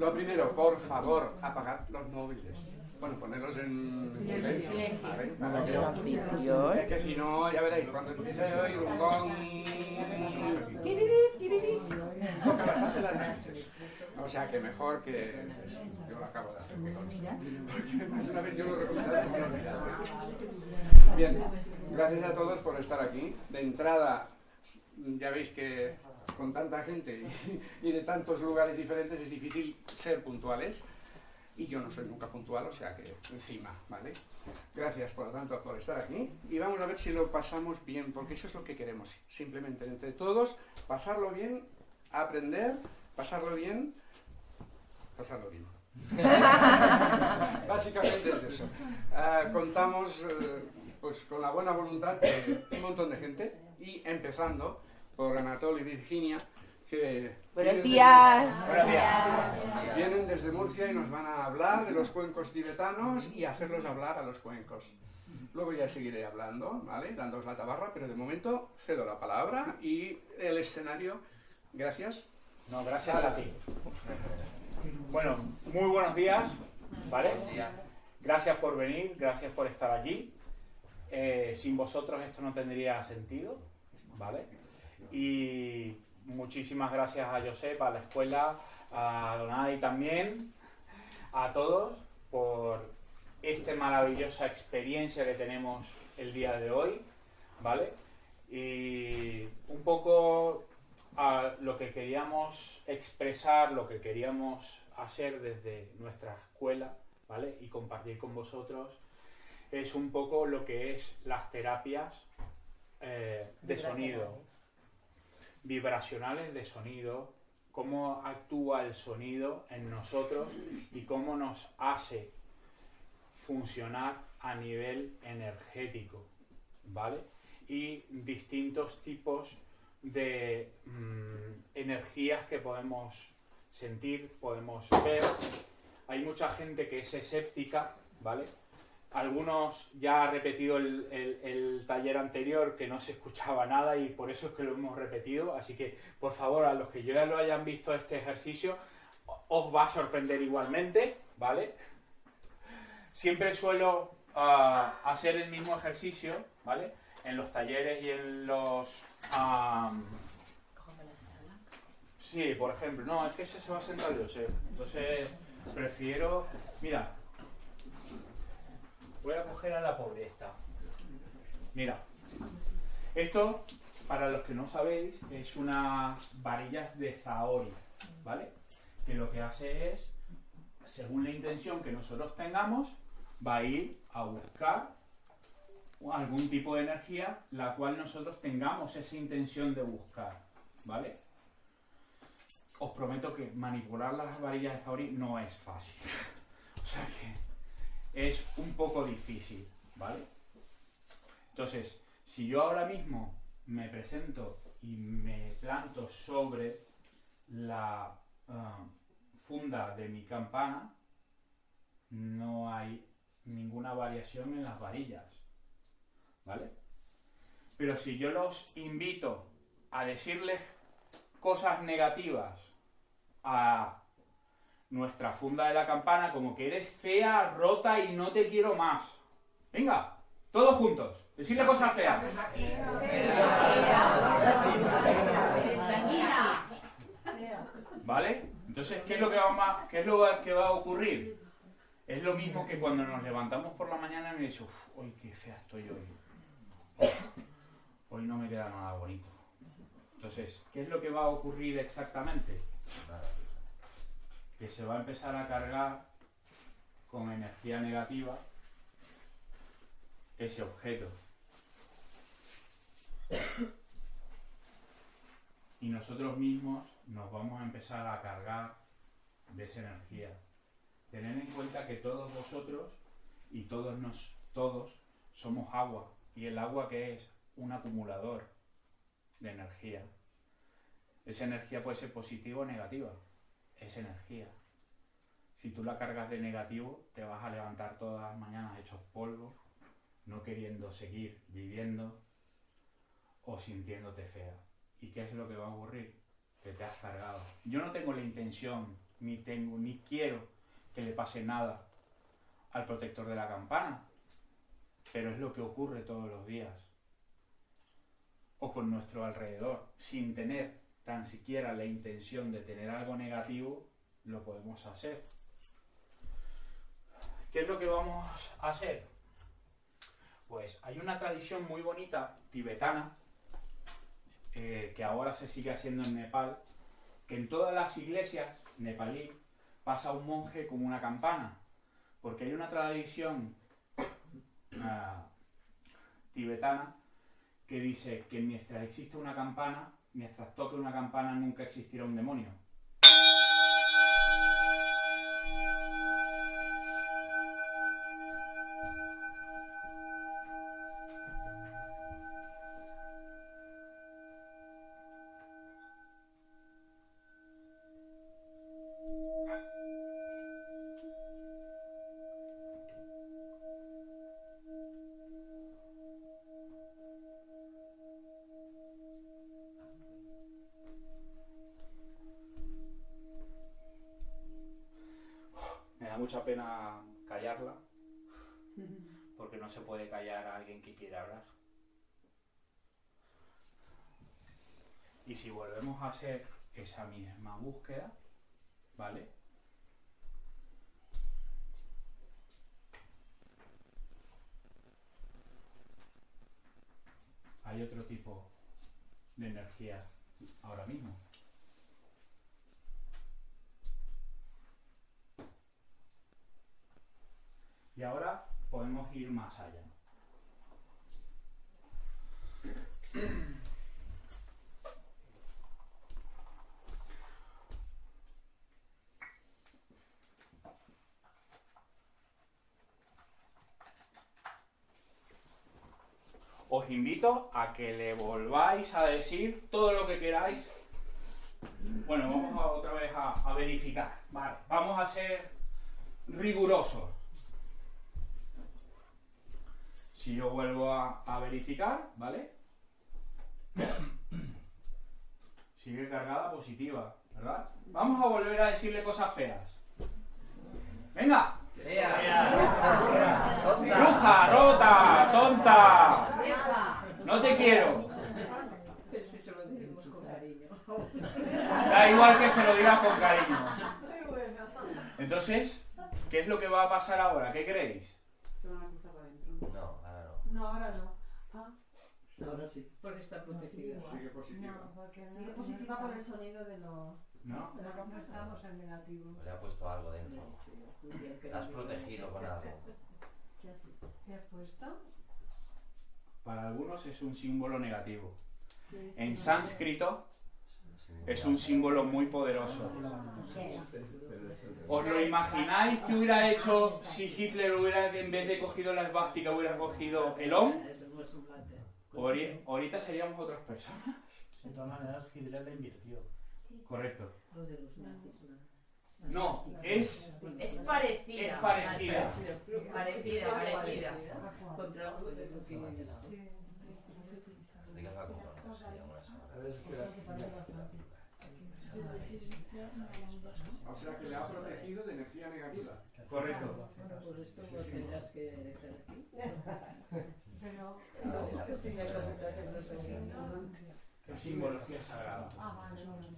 Lo primero, por favor, apagad los móviles. Bueno, ponerlos en silencio. ¿vale? Para que- Es que si no, ya veréis, cuando empiece a oír un gong, toca bastante las narices. O sea que mejor que yo lo acabo de hacer. Porque más una vez yo lo. Bien, gracias a todos por estar aquí. De entrada, ya veis que con tanta gente y, y de tantos lugares diferentes es difícil ser puntuales. Y yo no soy nunca puntual, o sea que encima, ¿vale? Gracias por lo tanto por estar aquí y vamos a ver si lo pasamos bien, porque eso es lo que queremos, simplemente entre todos, pasarlo bien, aprender, pasarlo bien, pasarlo bien. Básicamente es eso. Ah, contamos eh, pues con la buena voluntad de un montón de gente y empezando por Anatol y Virginia que Buenos vienen días. desde- Buenos días. Vienen desde Murcia y nos van a hablar de los cuencos tibetanos y hacerlos hablar a los cuencos. Luego ya seguiré hablando, ¿vale? Dándoos la tabarra, pero de momento cedo la palabra y el escenario. Gracias. No, gracias a ti. Bueno, muy buenos días, ¿vale? Gracias por venir, gracias por estar aquí. Eh, sin vosotros esto no tendría sentido, ¿vale? Y muchísimas gracias a Josep, a la escuela, a Donadi también, a todos por esta maravillosa experiencia que tenemos el día de hoy, ¿vale? Y un poco a lo que queríamos expresar, lo que queríamos hacer desde nuestra escuela, ¿vale? Y compartir con vosotros es un poco lo que es las terapias eh, de sonido, vibracionales de sonido, cómo actúa el sonido en nosotros y cómo nos hace funcionar a nivel energético, ¿vale? Y distintos tipos de mm, energías que podemos sentir, podemos ver. Hay mucha gente que es escéptica, ¿vale? Algunos ya ha repetido el, el- taller anterior que no se escuchaba nada y por eso es que lo hemos repetido. Así que, por favor, a los que ya lo hayan visto este ejercicio, os va a sorprender igualmente, ¿vale? Siempre suelo ah, hacer el mismo ejercicio, ¿vale? En los talleres y en los... am, Sí, por ejemplo, no, es que ese se va a sentar yo, sé. Entonces, prefiero. Mira, voy a coger a la pobre esta. Mira, esto, para los que no sabéis, es una varillas de Zaori, ¿vale? Que lo que hace es, según la intención que nosotros tengamos, va a ir a buscar algún tipo de energía la cual nosotros tengamos esa intención de buscar, ¿vale? os prometo que manipular las varillas de Zauri no es fácil. o sea que es un poco difícil, ¿vale? Entonces, si yo ahora mismo me presento y me planto sobre la ah, funda de mi campana, no hay ninguna variación en las varillas, ¿vale? Pero si yo los invito a decirles cosas negativas a nuestra funda de la campana como que eres fea, rota y no te quiero más. Venga, todos juntos, decirle cosas feas. ¿Vale? Entonces, ¿qué es lo que va, a- qué es lo que va a ocurrir? Es lo mismo que cuando nos levantamos por la mañana y me dice, uff, hoy qué fea estoy hoy. Uf, hoy no me queda nada bonito. Entonces, ¿qué es lo que va a ocurrir exactamente? Que se va a empezar a cargar con energía negativa ese objeto. Y nosotros mismos nos vamos a empezar a cargar de esa energía. Tened en cuenta que todos vosotros y todos nos, todos somos agua. Y el agua que es un acumulador de energía. Esa energía puede ser positiva o negativa. Es energía. Si tú la cargas de negativo, te vas a levantar todas las mañanas hechos polvo, no queriendo seguir viviendo o sintiéndote fea. ¿Y qué es lo que va a ocurrir? Que te has cargado. Yo no tengo la intención ni tengo, ni quiero que le pase nada al protector de la campana. Pero es lo que ocurre todos los días. O con nuestro alrededor. Sin tener tan siquiera la intención de tener algo negativo, lo podemos hacer. ¿Qué es lo que vamos a hacer? Pues hay una tradición muy bonita tibetana eh, que ahora se sigue haciendo en Nepal, que en todas las iglesias nepalí pasa un monje como una campana, porque hay una tradición uh, tibetana que dice que mientras existe una campana, mientras toque una campana nunca existirá un demonio. Mucha pena callarla, porque no se puede callar a alguien que quiere hablar. Y si volvemos a hacer esa misma búsqueda, ¿vale? Hay otro tipo de energía ahora mismo. Y ahora podemos ir más allá. Os invito a que le volváis a decir todo lo que queráis. Bueno, vamos otra vez a, verificar. Vale, vamos a ser rigurosos. Si yo vuelvo a, verificar, ¿vale? Sigue cargada positiva, ¿verdad? Vamos a volver a decirle cosas feas. ¡Venga! ¡Bruja, rota, tonta! ¡No te quiero! Da igual que se lo digas con cariño. Entonces, ¿qué es lo que va a pasar ahora? ¿Qué creéis? No, ahora no. Ah. Ahora sí. Porque está protegida. Sigue positiva. No, porque Sigue positiva por el sonido de lo... ¿No? De lo que estamos en negativo. Le ha puesto algo dentro. La has protegido con algo. ¿Qué has, ¿Qué has puesto? Para algunos es un símbolo negativo. En sánscrito es un símbolo muy poderoso. ¿Os lo imagináis que hubiera hecho si Hitler hubiera, en vez de cogido la esvástica, hubiera cogido el OM? Ahorita seríamos otras personas. De todas maneras, Hitler la invirtió. Correcto. No, es. Es parecida. Es parecida. Parecida, parecida. Contra O sea que le ha protegido de energía negativa. Correcto. Por esto lo tendrás que dejar aquí. Pero. Es simbología sagrada.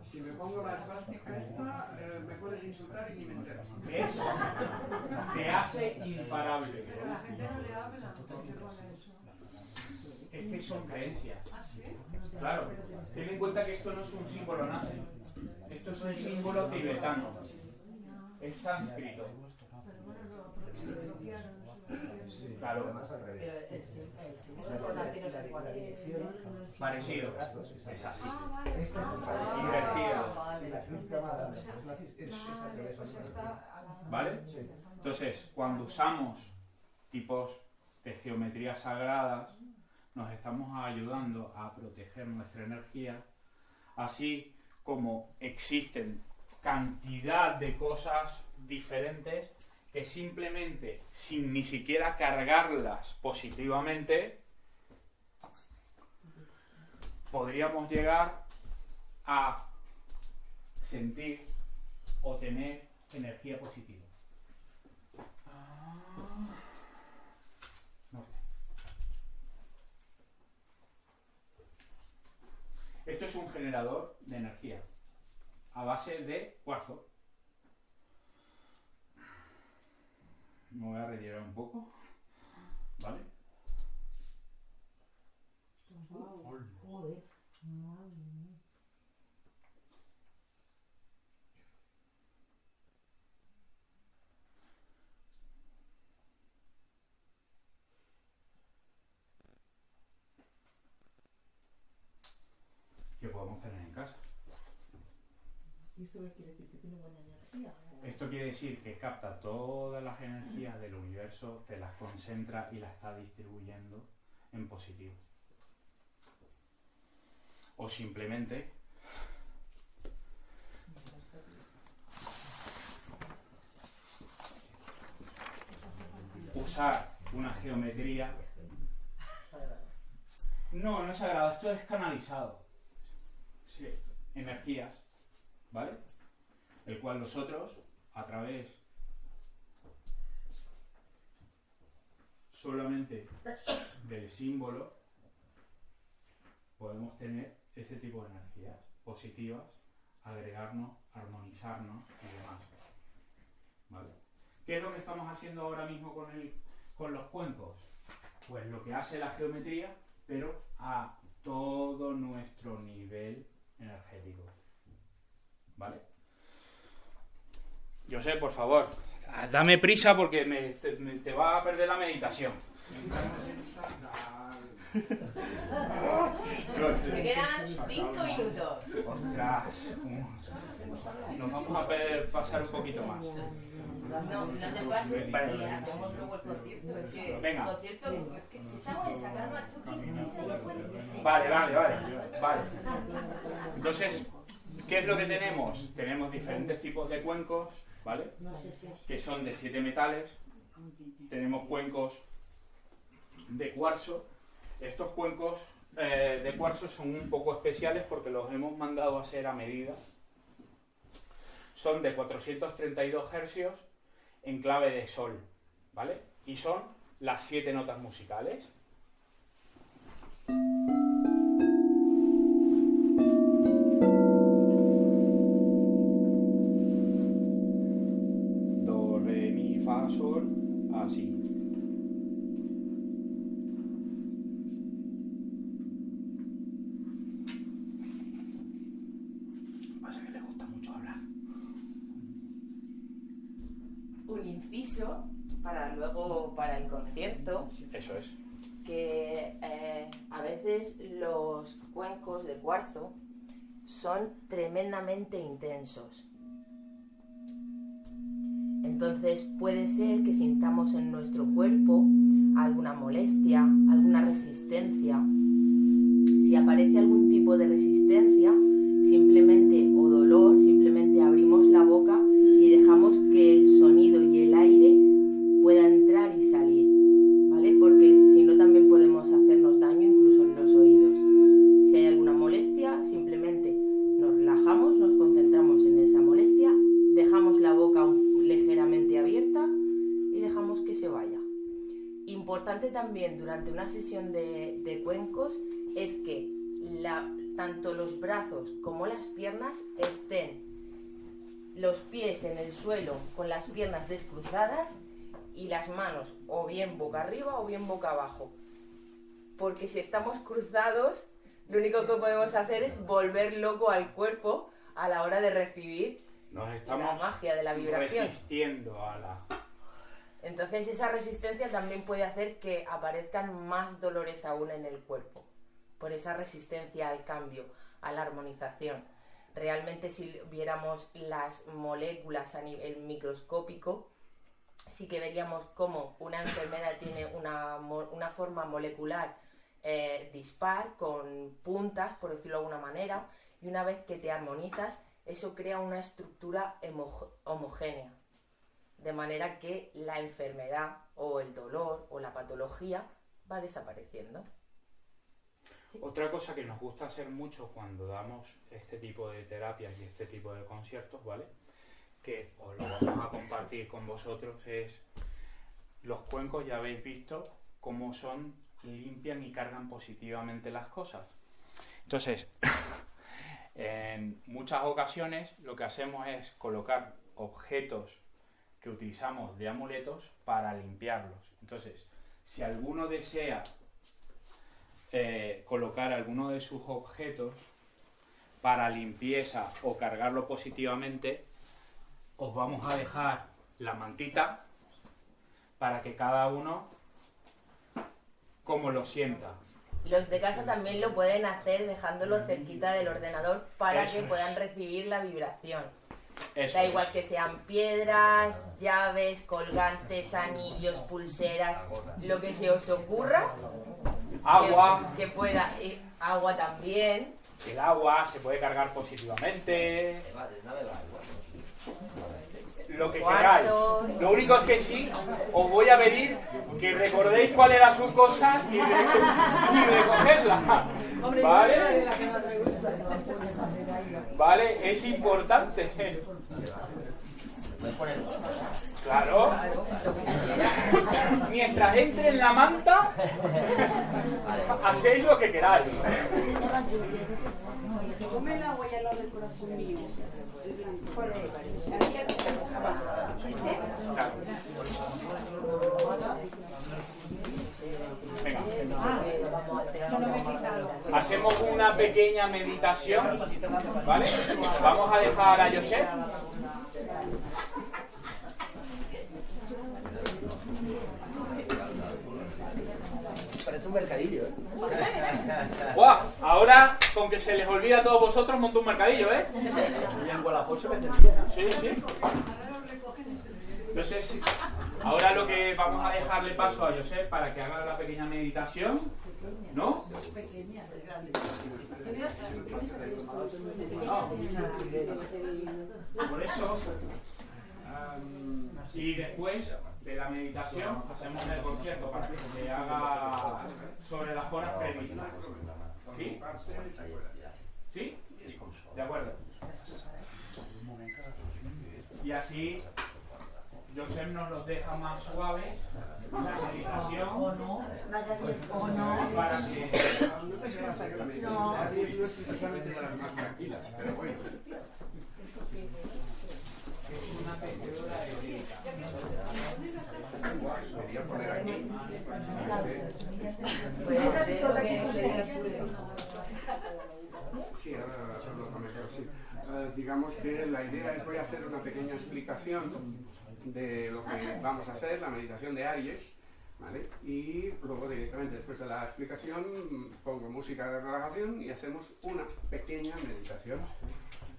Si me pongo la esvástica esta, eh, me puedes insultar y ni me enteras. ¿Ves? Te hace imparable. Pero la gente no le habla. ¿Por qué pone eso? Es que son creencias. ¿Ah? Claro. Ten en cuenta que esto no es un símbolo nazi. Esto es un símbolo tibetano. Es sánscrito. Claro. Parecido. Es así. Invertido. ¿Vale? Entonces, cuando usamos tipos de geometrías sagradas, nos estamos ayudando a proteger nuestra energía, así como existen cantidad de cosas diferentes que simplemente, sin ni siquiera cargarlas positivamente, podríamos llegar a sentir o tener energía positiva. Esto es un generador de energía a base de cuarzo. Me voy a retirar un poco. ¿Vale? Joder. Madre mía. Que podemos tener en casa. ¿Y esto qué quiere decir? ¿Que tiene buena energía? Esto quiere decir que capta todas las energías del universo, te las concentra y las está distribuyendo en positivo. O simplemente usar una geometría. No, no es sagrado, esto es canalizado. Energías, ¿vale? El cual nosotros, a través solamente del símbolo, podemos tener ese tipo de energías positivas, agregarnos, armonizarnos y demás. ¿Vale? ¿Qué es lo que estamos haciendo ahora mismo con, el, con los cuencos? Pues lo que hace la geometría, pero a todo nuestro nivel energético. ¿Vale? Yo sé, por favor, dame prisa porque me, te, me- te va a perder la meditación. Me quedan 5 minutos. Ostras, nos vamos a per- pasar un poquito más. No, no te pases y hacemos luego el concierto. Es que Venga. el concierto, que si estamos en prisa. Vale, vale, vale, vale. Entonces, ¿qué es lo que tenemos? Tenemos diferentes tipos de cuencos, ¿vale? Que son de siete metales. Tenemos cuencos de cuarzo. Estos cuencos eh, de cuarzo son un poco especiales porque los hemos mandado a hacer a medida. Son de 432 hercios en clave de sol, ¿vale? Y son las siete notas musicales. Eso es. que eh, a veces los cuencos de cuarzo son tremendamente intensos. Entonces puede ser que sintamos en nuestro cuerpo alguna molestia, alguna resistencia. Si aparece algún tipo de resistencia, simplemente o dolor, simplemente abrimos la boca y dejamos que el sonido y el aire pueda entrar y salir, ¿vale? Porque si no también podemos hacernos daño incluso en los oídos. Si hay alguna molestia, simplemente nos relajamos, nos concentramos en esa molestia, dejamos la boca un- ligeramente abierta y dejamos que se vaya. También durante una sesión de, de cuencos es que la- tanto los brazos como las piernas estén los pies en el suelo con las piernas descruzadas y las manos o bien boca arriba o bien boca abajo. Porque si estamos cruzados, lo único que podemos hacer es volver loco al cuerpo a la hora de recibir Nos la estamos magia de la vibración. resistiendo a la... Entonces esa resistencia también puede hacer que aparezcan más dolores aún en el cuerpo, por esa resistencia al cambio, a la armonización. Realmente si viéramos las moléculas a nivel microscópico, sí que veríamos cómo una enfermedad tiene una, una forma molecular eh, dispar, con puntas, por decirlo de alguna manera, y una vez que te armonizas, eso crea una estructura homogénea de manera que la enfermedad o el dolor o la patología va desapareciendo. Otra cosa que nos gusta hacer mucho cuando damos este tipo de terapias y este tipo de conciertos, ¿vale? que os lo vamos a compartir con vosotros es los cuencos, ya habéis visto cómo son, limpian y cargan positivamente las cosas. Entonces, en muchas ocasiones lo que hacemos es colocar objetos que utilizamos de amuletos para limpiarlos. Entonces, si alguno desea eh, colocar alguno de sus objetos para limpieza o cargarlo positivamente, os vamos a dejar la mantita para que cada uno como lo sienta. Los de casa también lo pueden hacer dejándolo cerquita del ordenador para Eso que es. puedan recibir la vibración. Eso Da es. igual que sean piedras, llaves, colgantes, anillos, pulseras, lo que se os ocurra. Agua, Que, pueda. agua también. el agua se puede cargar positivamente, lo que queráis. Lo único es que sí, os voy a pedir que recordéis cuál era su cosa y recogerla. ¿Vale? Vale, es importante. Claro. Mientras entre en la manta, hacéis lo que queráis. Come al lado del corazón mío. Aquí al Venga. Hacemos una pequeña meditación, ¿vale? Vamos a dejar a Josep. Parece un mercadillo, ¿eh? ¡Guau! Ahora, con que se les olvida a todos vosotros, monto un mercadillo, ¿eh? Sí, sí. Entonces, ahora lo que vamos a dejarle paso a Josep para que haga la pequeña meditación, ¿no? Por eso, am, y después de la meditación, hacemos el concierto para que se haga sobre las horas previstas. ¿Sí? ¿Sí? De acuerdo. Y así Josep nos los deja más suaves, la meditación, para que... Precisamente de las más tranquilas, pero bueno. Es una tejedora herética. Quería poner aquí. Sí, ahora lo comento, sí. Eh, digamos que la idea es, voy a hacer una pequeña explicación de lo que vamos a hacer, la meditación de Aries, ¿vale? Y luego directamente después de la explicación pongo música de relajación y hacemos una pequeña meditación.